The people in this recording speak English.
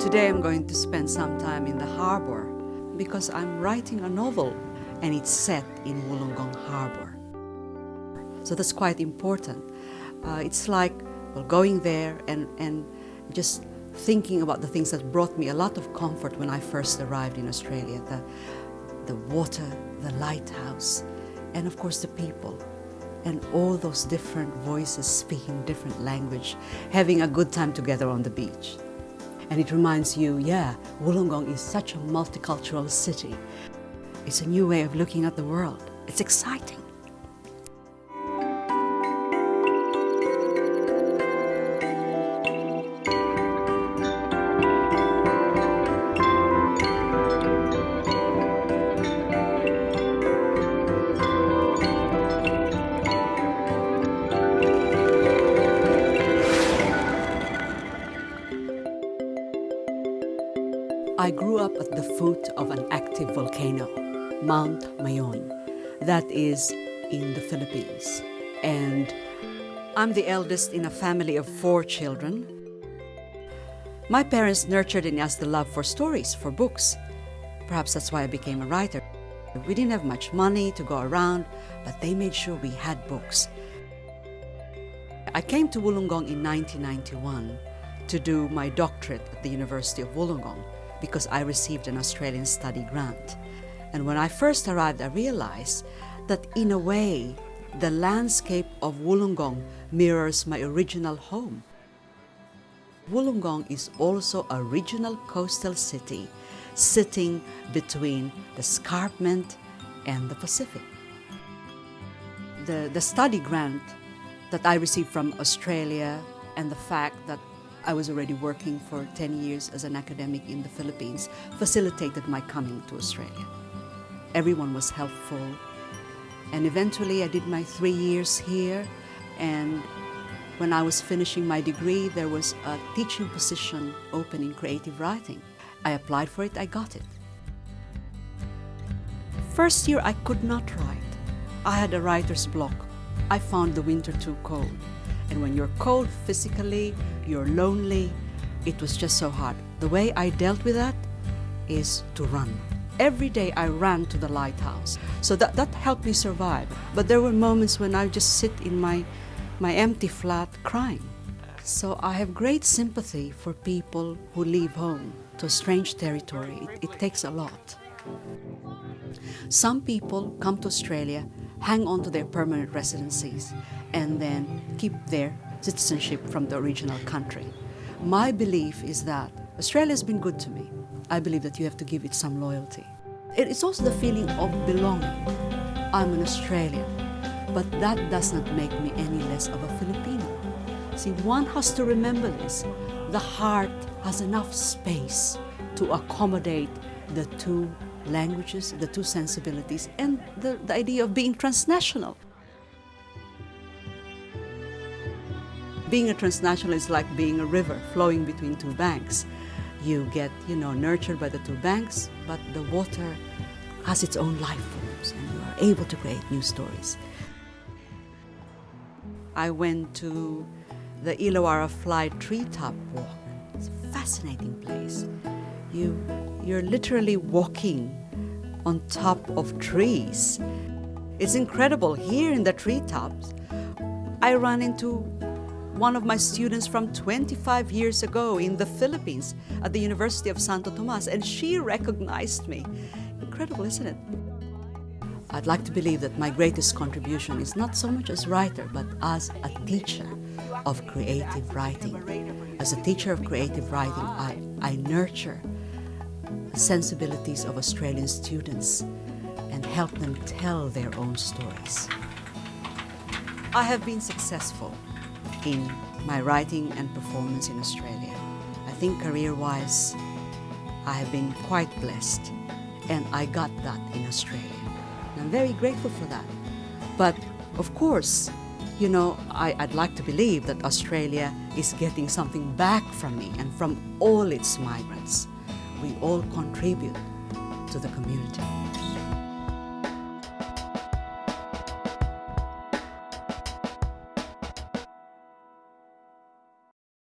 Today I'm going to spend some time in the harbor because I'm writing a novel and it's set in Wollongong Harbor. So that's quite important. Uh, it's like well, going there and, and just thinking about the things that brought me a lot of comfort when I first arrived in Australia. The, the water, the lighthouse, and of course the people. And all those different voices speaking different language, having a good time together on the beach. And it reminds you, yeah, Wollongong is such a multicultural city. It's a new way of looking at the world. It's exciting. I grew up at the foot of an active volcano, Mount Mayon, that is in the Philippines. And I'm the eldest in a family of four children. My parents nurtured in us the love for stories, for books. Perhaps that's why I became a writer. We didn't have much money to go around, but they made sure we had books. I came to Wollongong in 1991 to do my doctorate at the University of Wollongong because I received an Australian study grant. And when I first arrived, I realized that in a way, the landscape of Wollongong mirrors my original home. Wollongong is also a regional coastal city sitting between the escarpment and the Pacific. The, the study grant that I received from Australia and the fact that I was already working for 10 years as an academic in the Philippines, facilitated my coming to Australia. Everyone was helpful. And eventually I did my three years here. And when I was finishing my degree, there was a teaching position open in creative writing. I applied for it, I got it. First year, I could not write. I had a writer's block. I found the winter too cold. And when you're cold physically, you're lonely, it was just so hard. The way I dealt with that is to run. Every day I ran to the lighthouse. So that, that helped me survive. But there were moments when I just sit in my, my empty flat crying. So I have great sympathy for people who leave home to a strange territory. It, it takes a lot. Some people come to Australia, hang on to their permanent residencies, and then keep their citizenship from the original country. My belief is that Australia has been good to me. I believe that you have to give it some loyalty. It's also the feeling of belonging. I'm an Australian, but that does not make me any less of a Filipino. See, one has to remember this. The heart has enough space to accommodate the two languages, the two sensibilities, and the, the idea of being transnational. Being a transnational is like being a river flowing between two banks. You get, you know, nurtured by the two banks, but the water has its own life forms and you are able to create new stories. I went to the Illawarra Fly Treetop Walk. It's a fascinating place. You, you're literally walking on top of trees. It's incredible. Here in the treetops, I ran into one of my students from 25 years ago in the Philippines at the University of Santo Tomas, and she recognized me. Incredible, isn't it? I'd like to believe that my greatest contribution is not so much as writer, but as a teacher of creative writing. As a teacher of creative writing, I, I nurture the sensibilities of Australian students and help them tell their own stories. I have been successful in my writing and performance in Australia. I think career-wise, I have been quite blessed and I got that in Australia. And I'm very grateful for that. But of course, you know, I, would like to believe that Australia is getting something back from me and from all its migrants. We all contribute to the community.